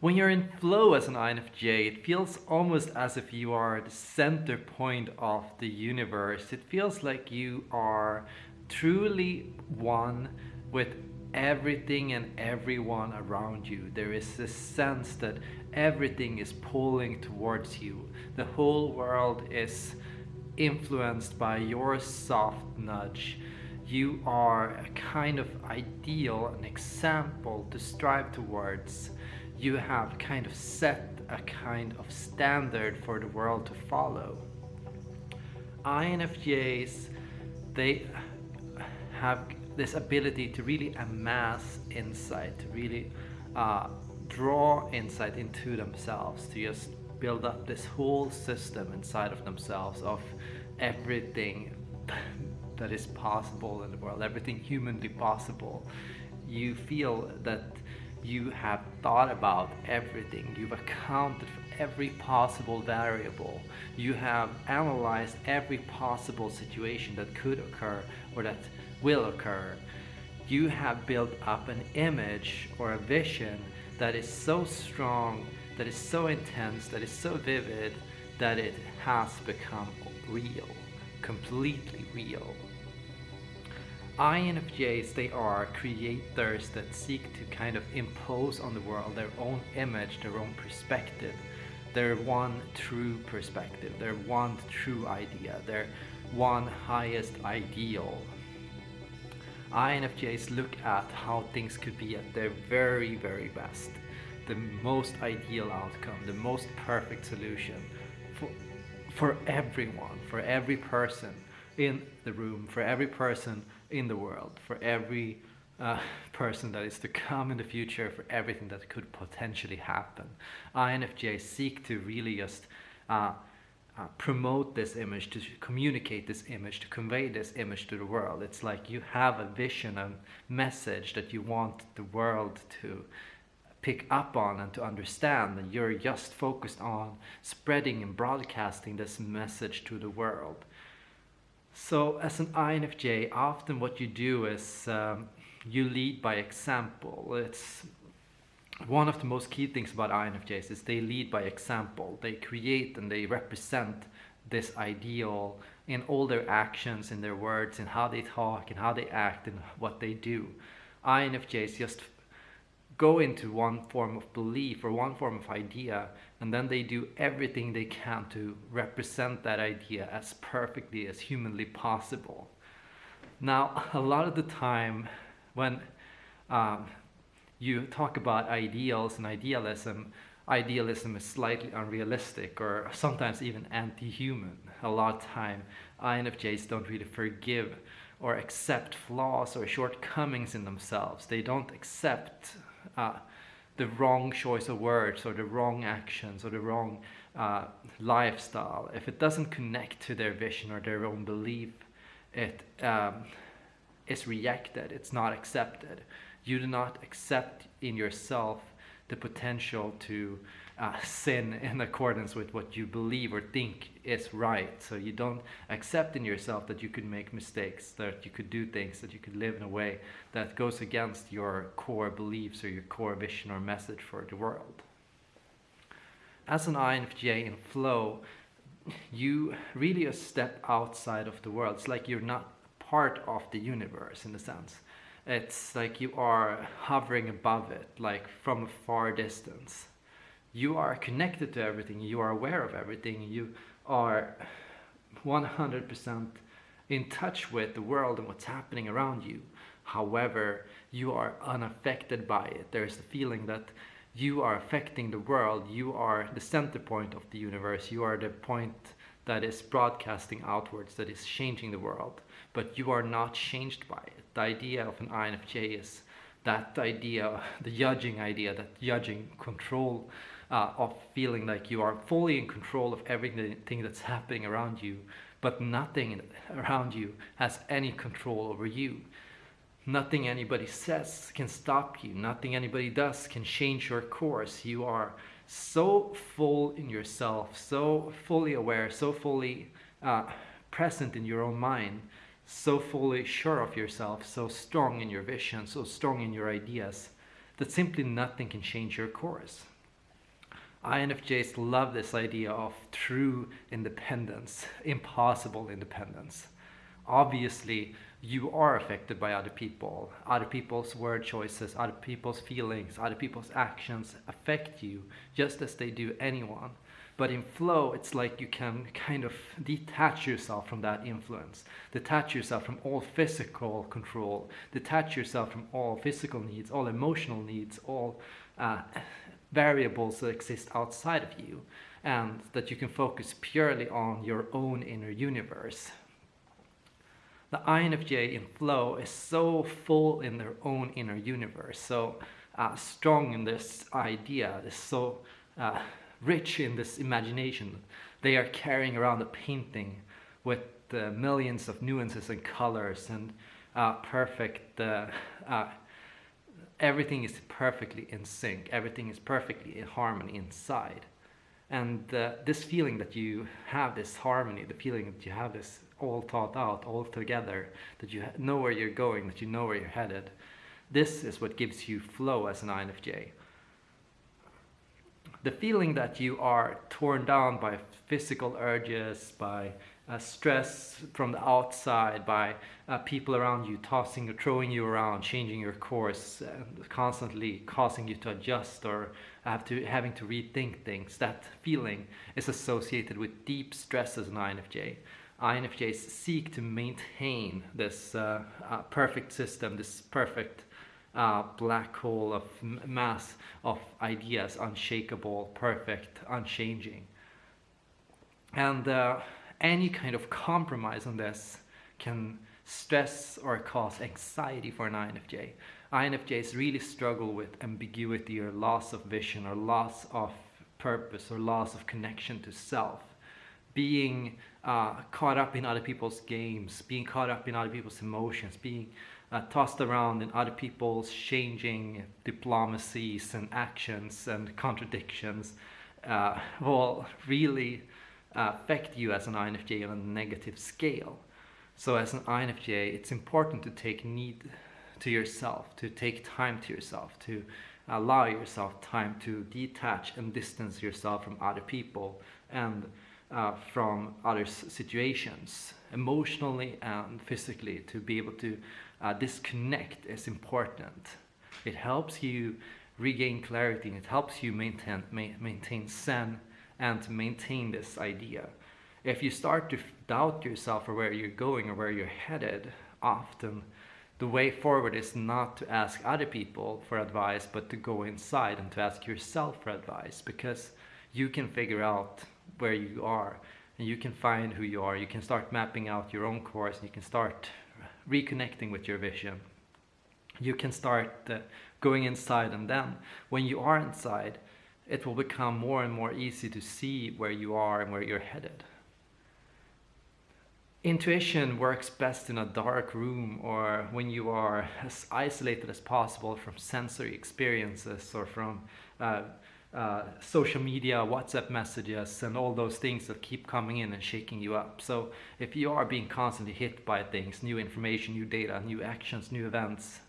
When you're in flow as an INFJ, it feels almost as if you are the center point of the universe. It feels like you are truly one with everything and everyone around you. There is this sense that everything is pulling towards you. The whole world is influenced by your soft nudge. You are a kind of ideal, an example to strive towards you have kind of set a kind of standard for the world to follow. INFJs, they have this ability to really amass insight, to really uh, draw insight into themselves, to just build up this whole system inside of themselves of everything that is possible in the world, everything humanly possible. You feel that you have thought about everything. You've accounted for every possible variable. You have analyzed every possible situation that could occur or that will occur. You have built up an image or a vision that is so strong, that is so intense, that is so vivid, that it has become real, completely real. INFJs, they are creators that seek to kind of impose on the world their own image, their own perspective, their one true perspective, their one true idea, their one highest ideal. INFJs look at how things could be at their very, very best. The most ideal outcome, the most perfect solution for, for everyone, for every person in the room, for every person in the world, for every uh, person that is to come in the future, for everything that could potentially happen. INFJ seek to really just uh, uh, promote this image, to communicate this image, to convey this image to the world. It's like you have a vision, a message that you want the world to pick up on and to understand and you're just focused on spreading and broadcasting this message to the world. So as an INFJ, often what you do is um, you lead by example. It's one of the most key things about INFJs is they lead by example. They create and they represent this ideal in all their actions, in their words, in how they talk, in how they act, and what they do. INFJs just go into one form of belief or one form of idea and then they do everything they can to represent that idea as perfectly as humanly possible. Now, a lot of the time when um, you talk about ideals and idealism, idealism is slightly unrealistic or sometimes even anti-human. A lot of time INFJs don't really forgive or accept flaws or shortcomings in themselves. They don't accept uh, the wrong choice of words or the wrong actions or the wrong uh, lifestyle, if it doesn't connect to their vision or their own belief, it um, is rejected, it's not accepted. You do not accept in yourself the potential to uh, sin in accordance with what you believe or think is right. So you don't accept in yourself that you could make mistakes, that you could do things, that you could live in a way that goes against your core beliefs or your core vision or message for the world. As an INFJ in flow, you really a step outside of the world. It's like you're not part of the universe in a sense. It's like you are hovering above it, like from a far distance you are connected to everything, you are aware of everything, you are 100% in touch with the world and what's happening around you. However, you are unaffected by it. There's the feeling that you are affecting the world, you are the center point of the universe, you are the point that is broadcasting outwards, that is changing the world, but you are not changed by it. The idea of an INFJ is that idea, the judging idea, that judging control uh, of feeling like you are fully in control of everything that's happening around you, but nothing around you has any control over you. Nothing anybody says can stop you. Nothing anybody does can change your course. You are so full in yourself, so fully aware, so fully uh, present in your own mind, so fully sure of yourself, so strong in your vision, so strong in your ideas, that simply nothing can change your course. INFJs love this idea of true independence, impossible independence. Obviously, you are affected by other people. Other people's word choices, other people's feelings, other people's actions affect you just as they do anyone. But in flow, it's like you can kind of detach yourself from that influence, detach yourself from all physical control, detach yourself from all physical needs, all emotional needs, all uh, variables that exist outside of you, and that you can focus purely on your own inner universe. The INFJ in flow is so full in their own inner universe, so uh, strong in this idea, is so uh, rich in this imagination. They are carrying around a painting with uh, millions of nuances and colors and uh, perfect, uh, uh, everything is perfectly in sync, everything is perfectly in harmony inside. And uh, this feeling that you have this harmony, the feeling that you have this all thought out, all together, that you know where you're going, that you know where you're headed, this is what gives you flow as an INFJ the feeling that you are torn down by physical urges, by uh, stress from the outside, by uh, people around you tossing or throwing you around, changing your course, and constantly causing you to adjust or have to having to rethink things. That feeling is associated with deep stress as an INFJ. INFJs seek to maintain this uh, uh, perfect system, this perfect uh, black hole of mass of ideas, unshakable, perfect, unchanging. And uh, any kind of compromise on this can stress or cause anxiety for an INFJ. INFJs really struggle with ambiguity or loss of vision or loss of purpose or loss of connection to self. Being uh, caught up in other people's games, being caught up in other people's emotions, being uh, tossed around in other people's changing diplomacies and actions and contradictions uh, will really affect you as an INFJ on a negative scale. So as an INFJ, it's important to take need to yourself, to take time to yourself, to allow yourself time to detach and distance yourself from other people and uh, from other situations, emotionally and physically, to be able to uh, disconnect is important. It helps you regain clarity and it helps you maintain, ma maintain zen and to maintain this idea. If you start to doubt yourself or where you're going or where you're headed, often the way forward is not to ask other people for advice, but to go inside and to ask yourself for advice because you can figure out where you are and you can find who you are. You can start mapping out your own course and you can start reconnecting with your vision. You can start uh, going inside and then when you are inside, it will become more and more easy to see where you are and where you're headed. Intuition works best in a dark room or when you are as isolated as possible from sensory experiences or from uh, uh, social media, WhatsApp messages, and all those things that keep coming in and shaking you up. So if you are being constantly hit by things, new information, new data, new actions, new events,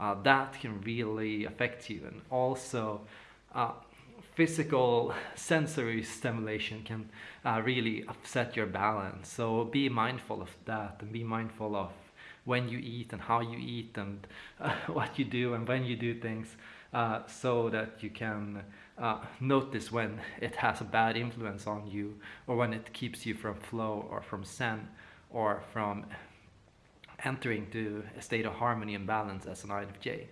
uh, that can really affect you. And also, uh, physical sensory stimulation can uh, really upset your balance. So be mindful of that and be mindful of when you eat and how you eat and uh, what you do and when you do things uh, so that you can uh, notice when it has a bad influence on you or when it keeps you from flow or from zen or from entering to a state of harmony and balance as an INFJ.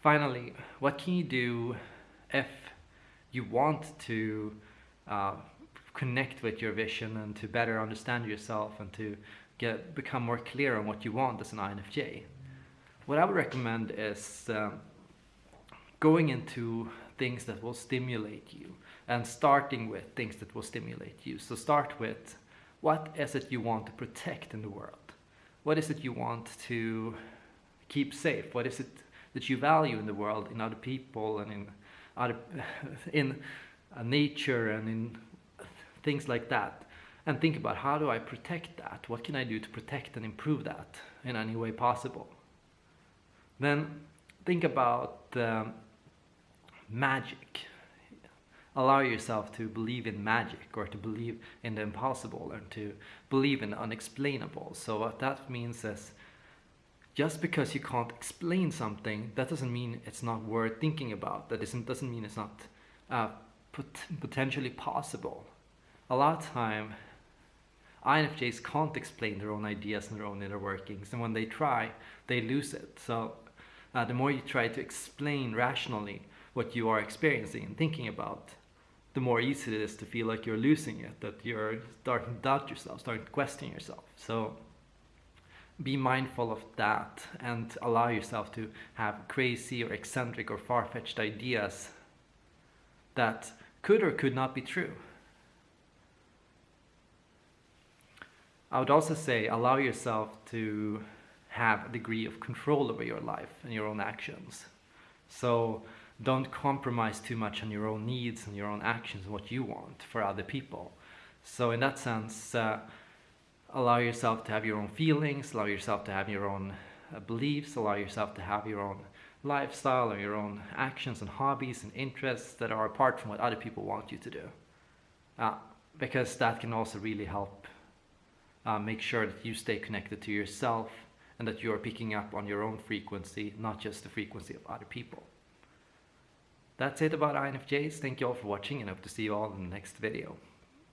Finally, what can you do if you want to uh, connect with your vision and to better understand yourself and to get become more clear on what you want as an INFJ? What I would recommend is um, going into things that will stimulate you and starting with things that will stimulate you. So start with what is it you want to protect in the world? What is it you want to keep safe? What is it that you value in the world, in other people and in other, in uh, nature and in things like that? And think about how do I protect that? What can I do to protect and improve that in any way possible? Then think about um, magic. Allow yourself to believe in magic or to believe in the impossible and to believe in the unexplainable. So what that means is just because you can't explain something, that doesn't mean it's not worth thinking about. That doesn't, doesn't mean it's not uh, pot potentially possible. A lot of time, INFJs can't explain their own ideas and their own inner workings, and when they try, they lose it. So uh, the more you try to explain rationally what you are experiencing and thinking about, the more easy it is to feel like you're losing it, that you're starting to doubt yourself, starting to question yourself. So be mindful of that and allow yourself to have crazy or eccentric or far-fetched ideas that could or could not be true. I would also say allow yourself to have a degree of control over your life and your own actions. So don't compromise too much on your own needs and your own actions and what you want for other people. So in that sense, uh, allow yourself to have your own feelings, allow yourself to have your own uh, beliefs, allow yourself to have your own lifestyle or your own actions and hobbies and interests that are apart from what other people want you to do. Uh, because that can also really help uh, make sure that you stay connected to yourself and that you are picking up on your own frequency, not just the frequency of other people. That's it about INFJs. Thank you all for watching and hope to see you all in the next video.